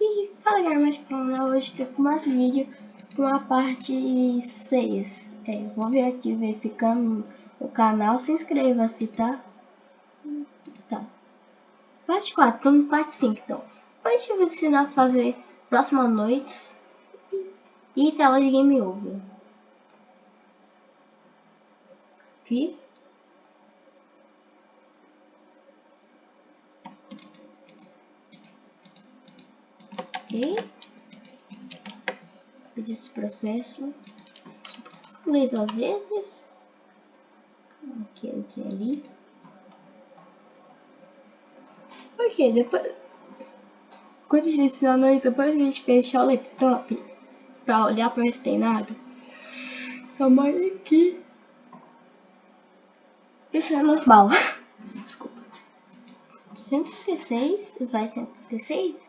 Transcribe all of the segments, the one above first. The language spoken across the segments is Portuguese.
E fala galera, mais canal hoje? Tem com mais vídeo com a parte 6 é, Vou vir aqui verificando o canal, se inscreva-se, tá? Tá. Parte 4, estamos parte 5 então. Hoje eu vou ensinar a fazer próximas noites e tela de game over. Aqui Ok. Pedir esse processo. Ler duas vezes. Aqui, entrei ali. Ok, depois... Quando a gente ensinar a noite, depois a gente fechar o laptop pra olhar pra ver se tem nada. Calma aqui. Isso é normal. Desculpa. 136, vai 136.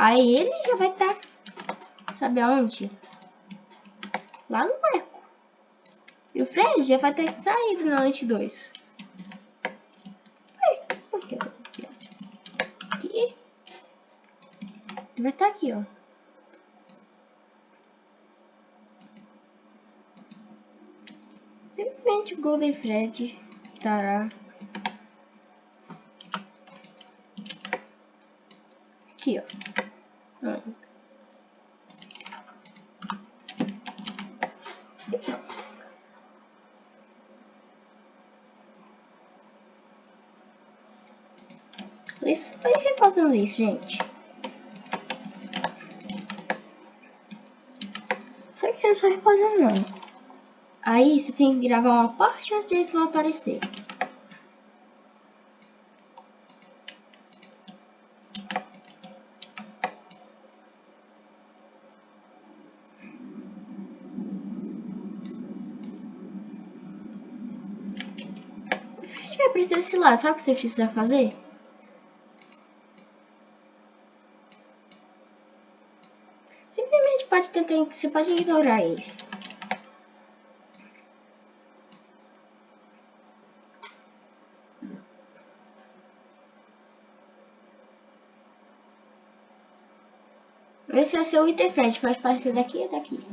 Aí ele já vai estar, tá, sabe aonde? Lá no marco. E o Fred já vai ter saído na noite 2. Aqui, aqui. Ele vai estar tá aqui, ó. Simplesmente o Golden Fred estará aqui, ó. Isso foi refazendo isso, gente. Só que é só refazendo não. Aí você tem que gravar uma parte e os eles vão aparecer. Lá, sabe o que você precisa fazer? Simplesmente pode tentar, você pode ignorar ele. Esse é seu frente, faz parte daqui e daqui.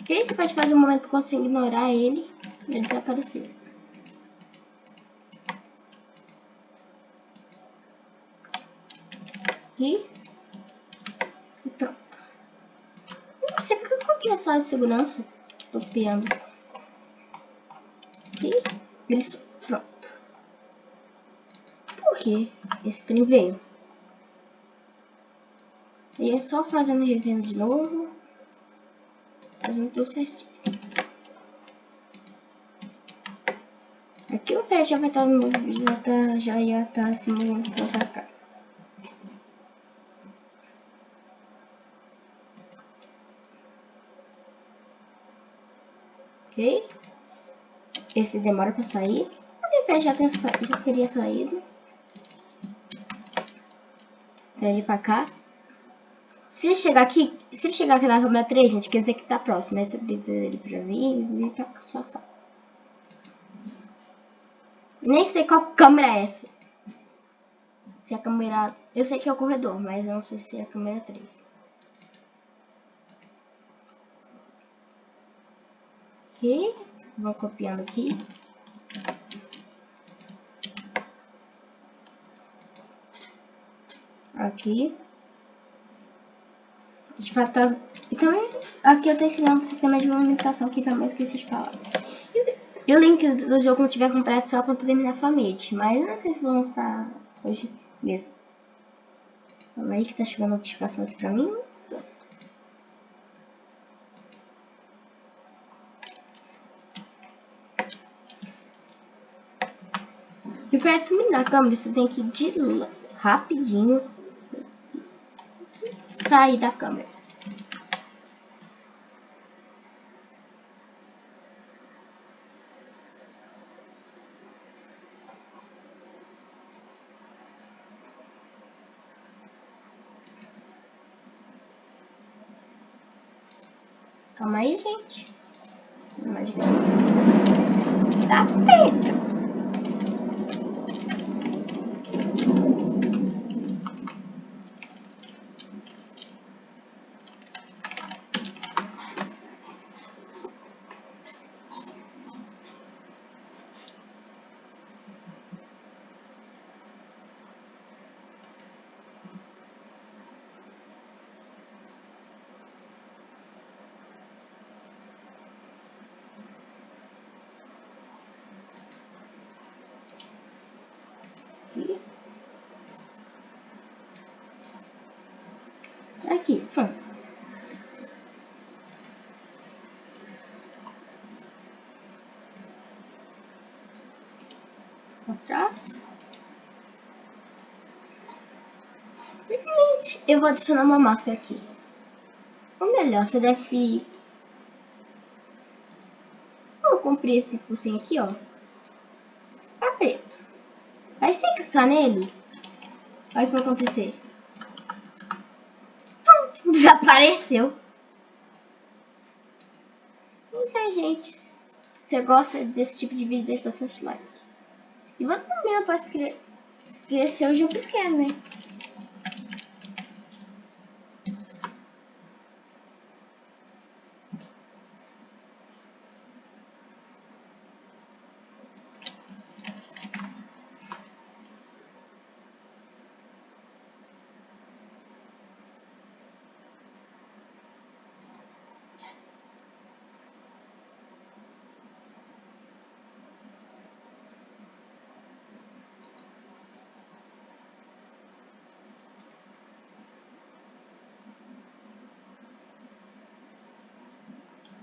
Ok? Você pode fazer um momento que você ignorar ele e ele desaparecer. E, pronto. Não sei qual que é só de segurança. Tô piando. E ele pronto. Por que esse trem veio? E é só fazendo revendo de novo fazendo tudo certinho. Aqui o pé já vai estar no já tá, já ia estar tá se movendo pra cá. Ok? Esse demora para sair. O pé já, já teria saído. Ele para cá. Se ele chegar aqui, se ele chegar aqui na câmera 3, gente, quer dizer que tá próximo. Aí você precisa dele pra vir, vir pra cá, só, só. Nem sei qual câmera é essa. Se é a câmera... Eu sei que é o corredor, mas eu não sei se é a câmera 3. Ok. Vou copiando aqui. Aqui fato, tá... então aqui eu tô ensinando um sistema de movimentação que também esqueci de falar. E o link do jogo não tiver comprado só quando terminar a Família, mas não sei se vou lançar hoje mesmo. Calma aí que tá chegando notificação aqui pra mim. Se o sumir na câmera, você tem que ir de rapidinho sair da câmera. Calma aí, gente. Mais Tá feito. Aqui, pronto. Atrás. Eu vou adicionar uma máscara aqui. Ou melhor, você deve... Vou cumprir esse focinho aqui, ó. Tá preto. Aí você clicar nele, olha o que vai acontecer. Desapareceu. Então, gente, você gosta desse tipo de vídeo, deixa bastante like. E você também pode escrever, escrever seu jumpscare, né?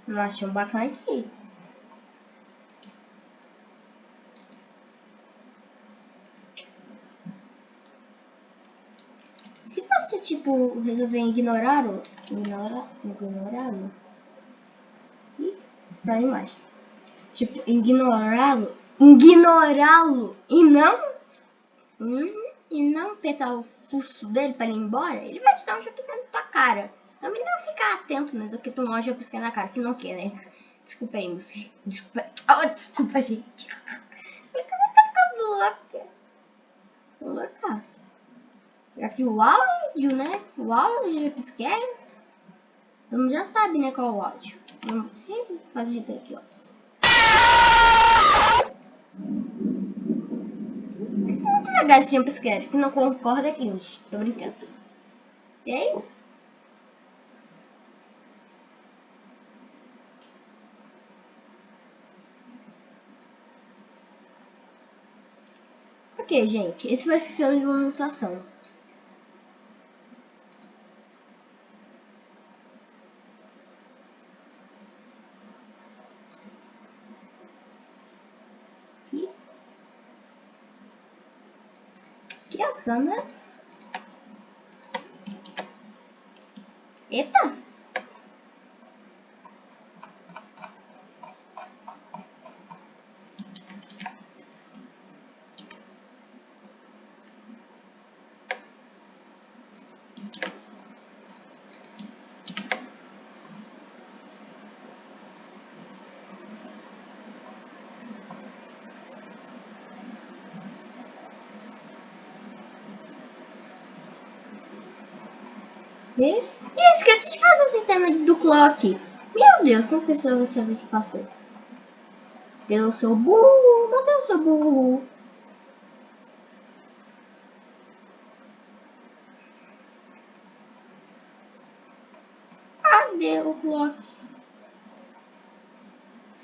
Não achei um bacana aqui. Se você, tipo, resolver ignorar o... Ignorar... Ignorá-lo... Ih, está a imagem. Tipo, ignorá-lo... Ignorá-lo e não... Hum, e não apertar o fuço dele para ir embora, ele vai te dar um chapiscando na tua cara. É melhor ficar atento, né? Do que tomar uma piscar na cara, que não quer, né? Desculpa aí, meu filho. Desculpa. Oh, desculpa, gente. Minha cara tá louca. Louca. Aqui o áudio, né? O áudio de pisqueiro. Todo mundo já sabe, né? Qual é o áudio. Vamos fazer aqui, ó. Muito legal esse jumpscare. Que não concorda aqui, gente. Tô brincando. E aí? Ok, gente, esse vai ser de uma mutação. Aqui. Aqui as câmeras. Eita! E esqueci de fazer o sistema clock. Meu Deus, como que você sabe que passou? Eu sou burro, mas eu sou burro. Cadê o clock?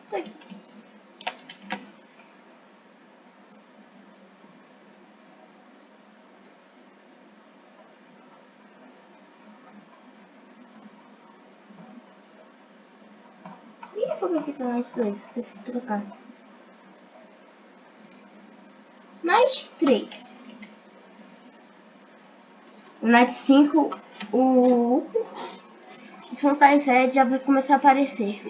Tá aqui. Aqui tá mais dois, esqueci de trocar. Mais três. O Night 5, o Funtime Fred já vai começar a aparecer.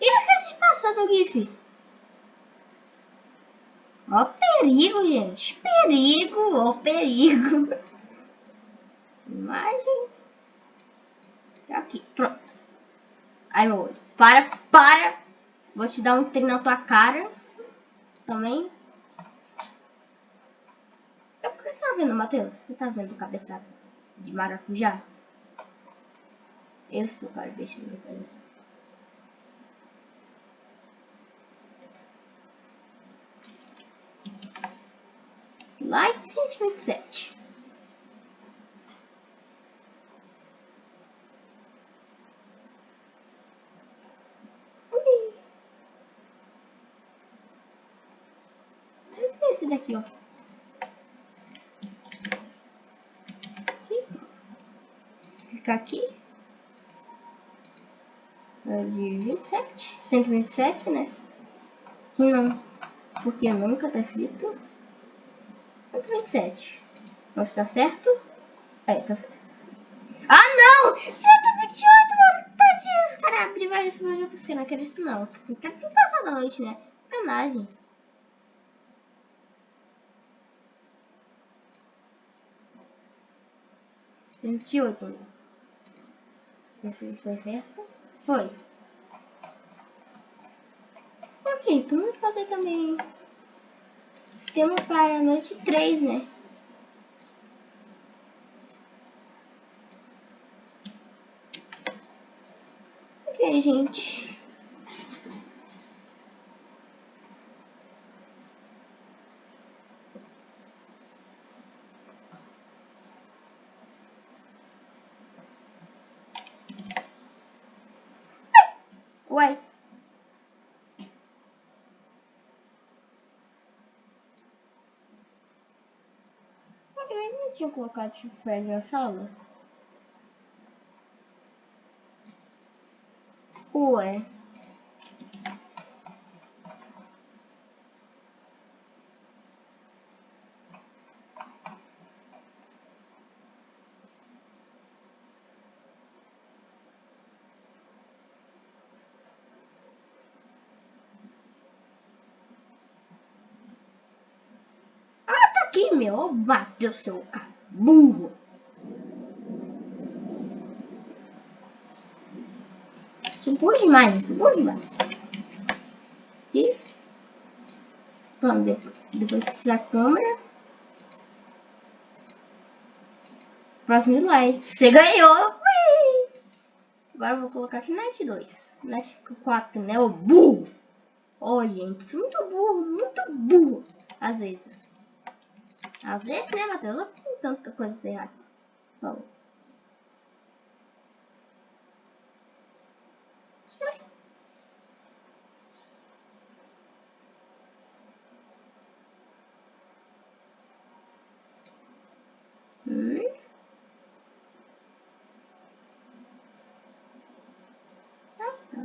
E esqueci de passar do GIF. Ó perigo, gente. Perigo, ó perigo. Imagem. Tá aqui, pronto. Ai, meu olho. Para, para. Vou te dar um treino na tua cara. Também. É porque você tá vendo, Matheus? Você tá vendo o cabeçado de maracujá? Eu sou o cara deixa meu cabeça. Light 127. aqui, ó. Aqui. Clicar aqui. É de 27, 127, né? Não, porque nunca tá escrito 127. Não está certo? É, tá certo. Ah, não! 128, mano! Tadinho, os caras abriram e vai responder pra você. Não quero isso, não. Não quero tentar essa noite, né? Canagem. 28. Né? Esse foi certo? Foi. Ok, então vamos fazer também sistema para a noite 3, né? Ok, gente. Tinha colocado chupé na sala? Ué. Ah, tá aqui, meu. Bateu seu cara. Burro. Burro demais, burro demais. E pronto, depois, depois a câmera. Próximo slide. Você ganhou! Ui! Agora eu vou colocar aqui Net 2. Net 4, né? O burro! Olha, gente, muito burro, muito burro. Às vezes. Às vezes, né, Matheus? Tanta coisa errada. Vamos. Hum. Ah, tá.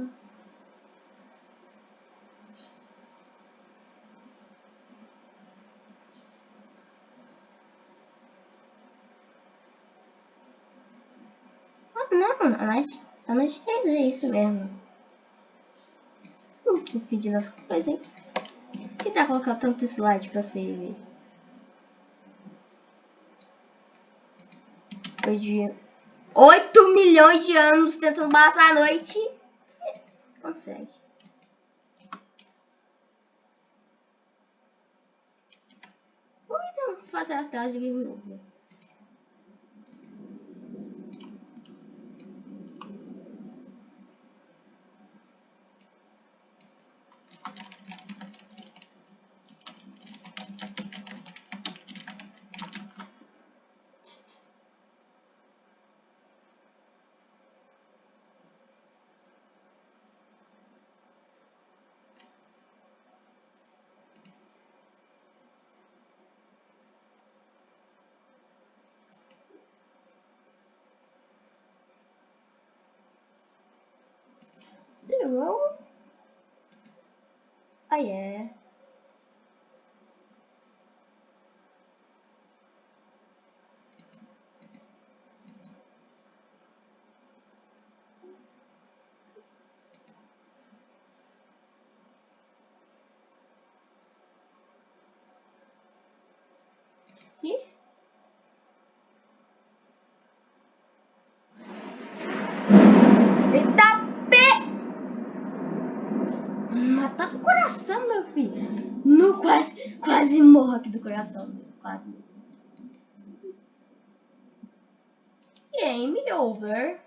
Não, a noite, a noite 3 é isso mesmo. Hum, que feed das coisas, hein? Se dá colocar tanto slide pra você ver. Depois de 8 milhões de anos tentando passar a noite, consegue. Ou então fazer a tela de game over. Zero. Oh yeah. Aqui. Eita pé! Matar do coração, meu filho. No, quase, quase morro aqui do coração. meu, Quase morro. Game over.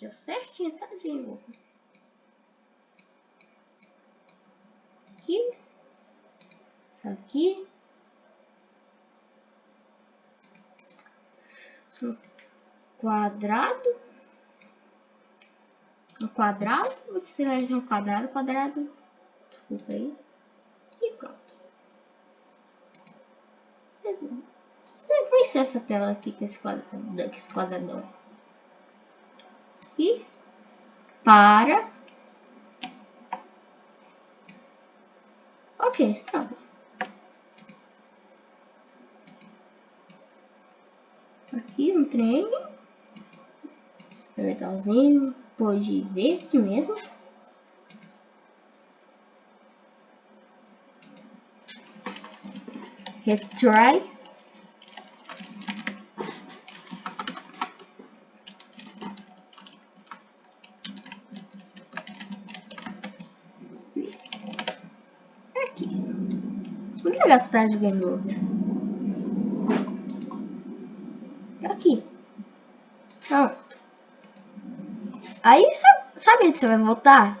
Deu certinho, over. Aqui. Isso aqui. Isso quadrado. Um quadrado. Você vai fazer um quadrado, quadrado. Desculpa aí. E pronto. Resumo. Você conhecer essa tela aqui com esse, quadradão, com esse quadradão. Aqui. Para. Ok, está. Aqui um trem. Legalzinho. Pode ver aqui mesmo. Retry. Aqui. Tarde de game over. Aqui. Pronto. Aí, sabe, onde você vai voltar?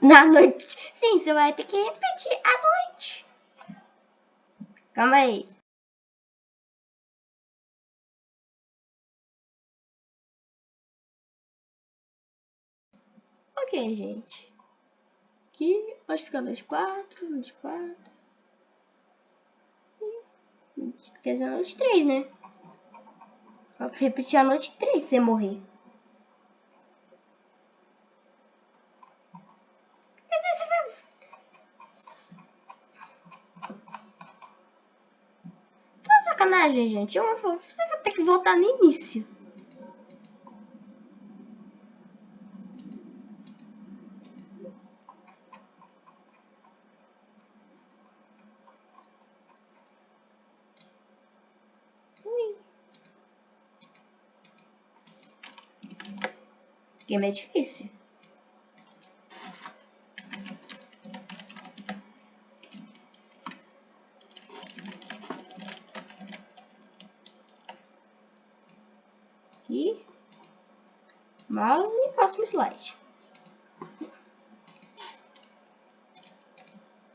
Na noite. Sim, você vai ter que. Calma aí. Ok, gente. Aqui, pode ficar noite 4, noite 4. Quer dizer, noite 3, né? Repetir a noite 3 se você morrer. Sacanagem, gente. Eu vou, você vai ter que voltar no início. Game é difícil. Aqui. Mouse e próximo slide.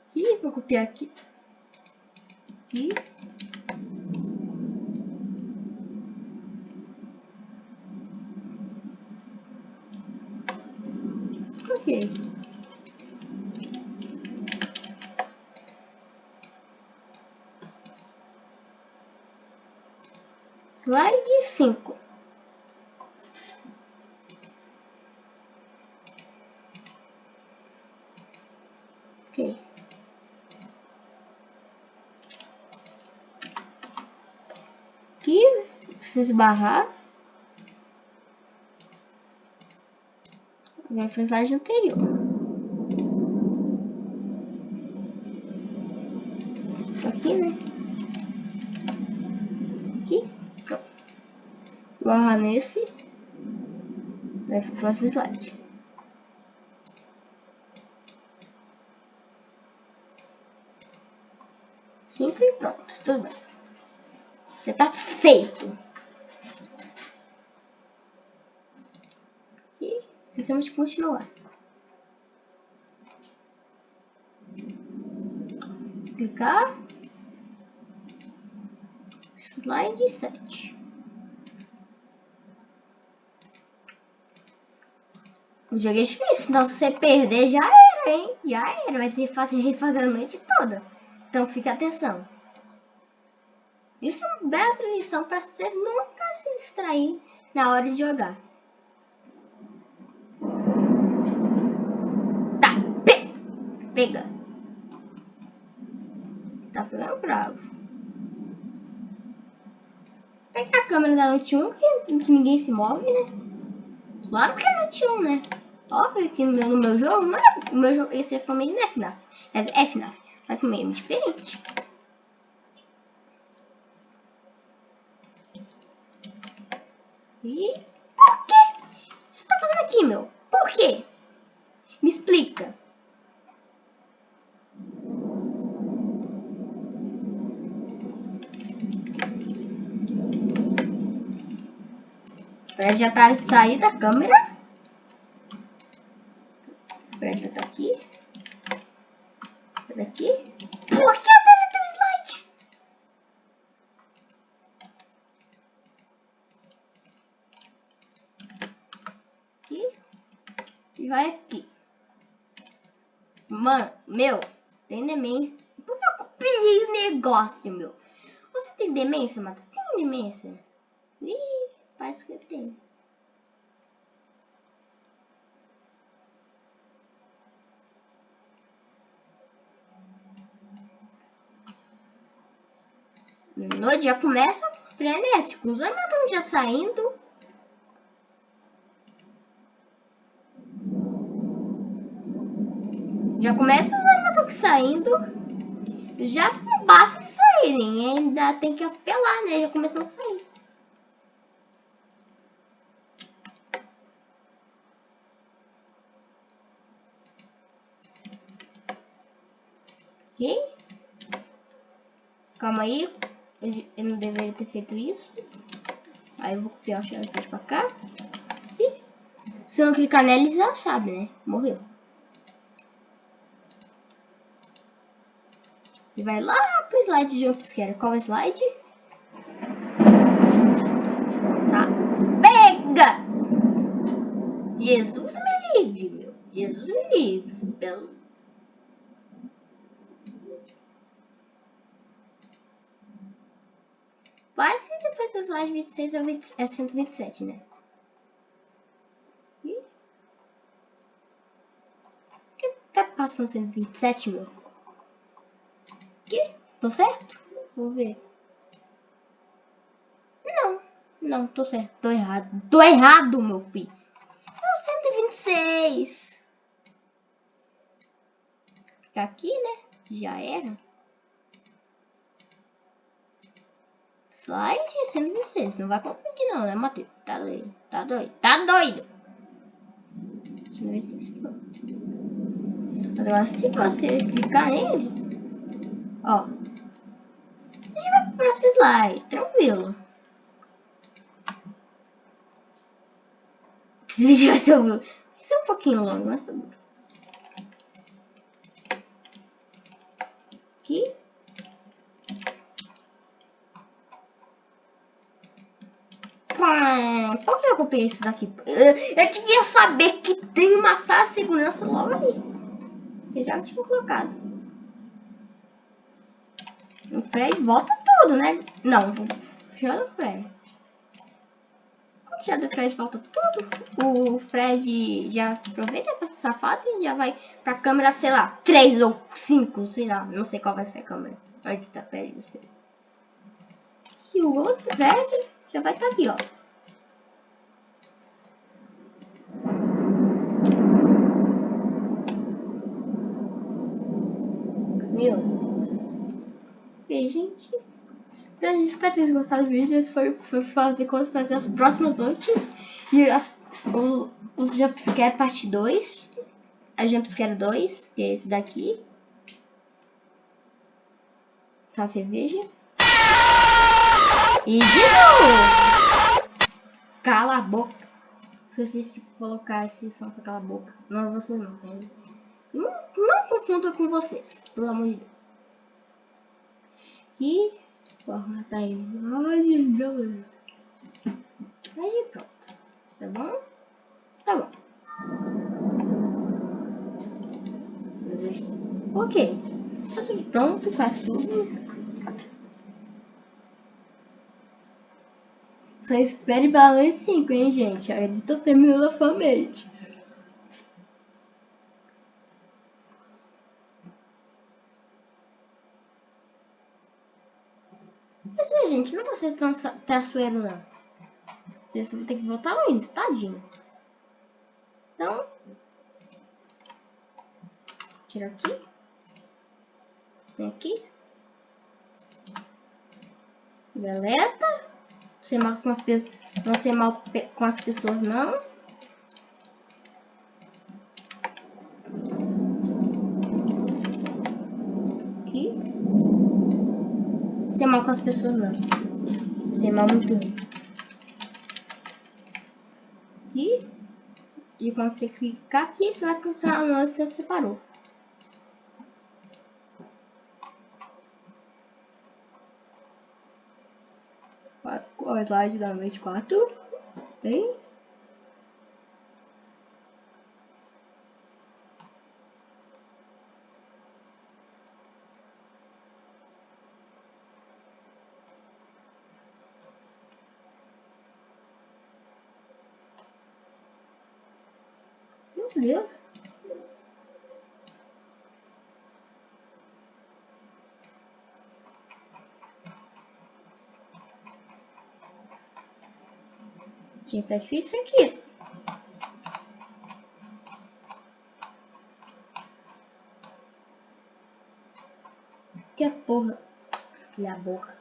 Aqui, vou copiar. Aqui. Ok. Slide cinco. se esbarrar, vai o slide anterior. Aqui, né? Aqui, pronto. Barrar nesse, vai para o próximo slide. Cinco e pronto, tudo bem. Você tá feito. Continuar. Clicar. Slide 7. O jogo é difícil, então se você perder já era, hein? Já era, vai ter que fazer, fazer a noite toda. Então fica atenção. Isso é uma bela lição para você nunca se distrair na hora de jogar. Pega. Tá pegando bravo. Pega a câmera da Note 1 que, que ninguém se move, né? Claro que é Note 1, né? Óbvio que no meu, jogo, não é, meu jogo, esse é família não é FNAF. É FNAF. Só que meio diferente. E por que você tá fazendo aqui, meu? Por quê? Me explica. Fred já tá sair da câmera. Fred já tá aqui. Por aqui. Por que eu deletei o slide? Aqui. E vai aqui. Mano, meu, tem nem Por que eu copiei esse negócio, meu? Você tem demência, Matheus? Tem demência. Ih, parece que tem. noite já começa frenético. Os animais estão já saindo. Já começa os animais estão saindo. Já não basta de saírem. Ainda tem que apelar, né? Já começam a sair. Ok? Calma aí. Eu não deveria ter feito isso. Aí eu vou copiar o xerox pra cá. E se eu não clicar nele, já sabe, né? Morreu. E vai lá pro slide de jumpscare. Qual é o slide? Tá. Pega! Jesus me livre, meu. Jesus me livre. Pelo Quase slide 26 é, 20, é 127, né? Que tá passando 127, meu? Que? Tô certo? Vou ver. Não, não, tô certo. Tô errado. Tô errado, meu filho. É o 126. Fica aqui, né? Já era. Slide 126. Não vai confundir não, né, Matheus? Tá doido. Tá doido. Tá doido. 126. Pronto. Mas agora se você clicar nele, ó. A gente vai pro próximo slide. Tranquilo. Esse vídeo vai ser, vai ser um pouquinho longo, mas tá bom. Aqui. Por que eu copiei isso daqui? Eu devia saber que tem uma sala de segurança logo ali. Que já tinha colocado. O Fred volta tudo, né? Não, já do Fred. Quando já do Fred volta tudo, o Fred já aproveita pra essa safado e já vai pra câmera, sei lá, 3 ou 5, sei lá. Não sei qual vai ser a câmera. Onde tá Fred, não sei. E o outro Fred já vai estar tá aqui, ó. Meu Deus. E gente, então, gente espero ter gostado do vídeo. Esse foi, foi fazer coisas fazer as próximas noites. E a, o, os Jumpscare parte 2. A Jumpscare 2, que é esse daqui. Tá a cerveja. E de novo! Cala a boca. Esqueci de colocar esse som pra cala a boca. Não é você não, né? Não, não confunda com vocês, pelo amor de Deus. Aqui, forma tá aí. Ai, beleza. Aí pronto. Tá bom? Tá bom. Ok. Tá tudo pronto, faz tudo. Só espere balance 5, hein, gente? A editor terminou na família. Mas, é, gente, não vou ser tão traçoeiro, não. Você vai ter que voltar no índice, tadinho. Então... Tira aqui. Tem aqui. Beleza ser mal com as pessoas, não ser mal com as pessoas não. Aqui. Ser mal com as pessoas não. Ser mal muito. Aqui. E quando você clicar aqui, você vai continuar onde você separou. o slide da noite 4. Bem. Meu Gente, tá difícil aqui. Que a porra. Olha a boca.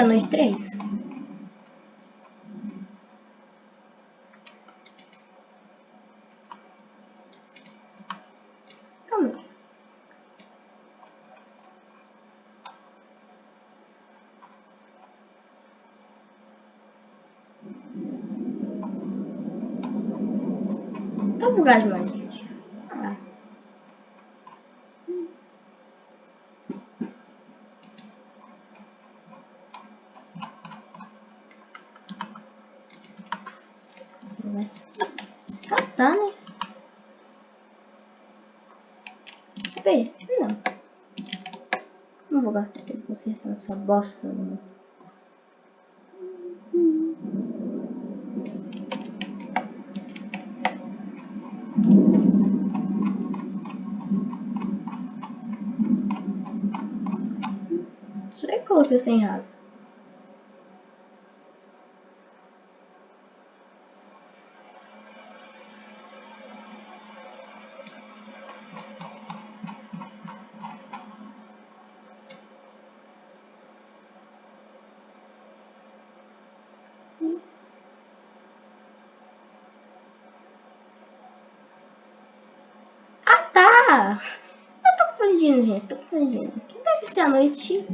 Quer nós três? Calma. Tá bugado demais, gente. Ah. Vai se, se catar, né? Cadê? Não. Não vou consertando essa bosta, não. Isso é que eu coloquei errado. Ah, tá! Eu tô confundindo, gente. Tô confundindo. Que deve ser a noite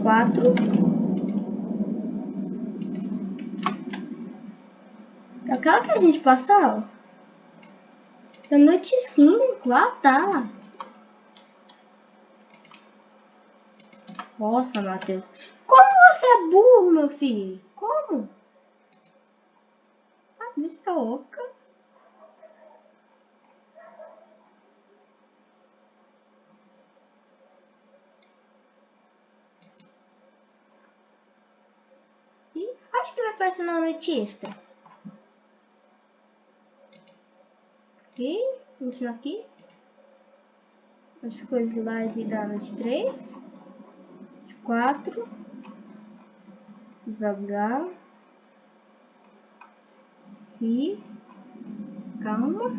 4. Aquela que a gente passou? A noite 5. Ah, tá. Nossa, Matheus. Como você é burro, meu filho? Como? Ah, vista oca. E que vai aparecer na extra. Aqui, continuar aqui. Que ficou o slide da noite 3. 4. Devagar. Aqui. Calma.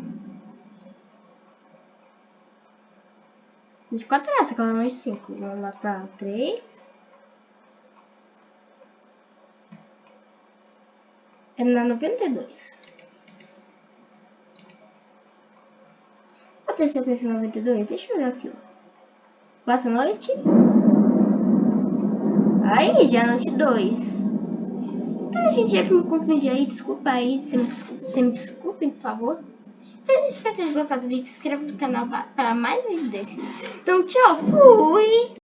24 é essa, aquela noite 5. Vamos lá pra 3. É na 92. Vou ter certeza 92? Deixa eu ver aqui. Passa noite. Aí, já é noite 2. Então, gente, já que me confundi aí, desculpa aí, se me, se me desculpem, por favor. Então, se vocês gostaram do vídeo, se inscreva no canal para mais vídeos. Então, tchau, fui!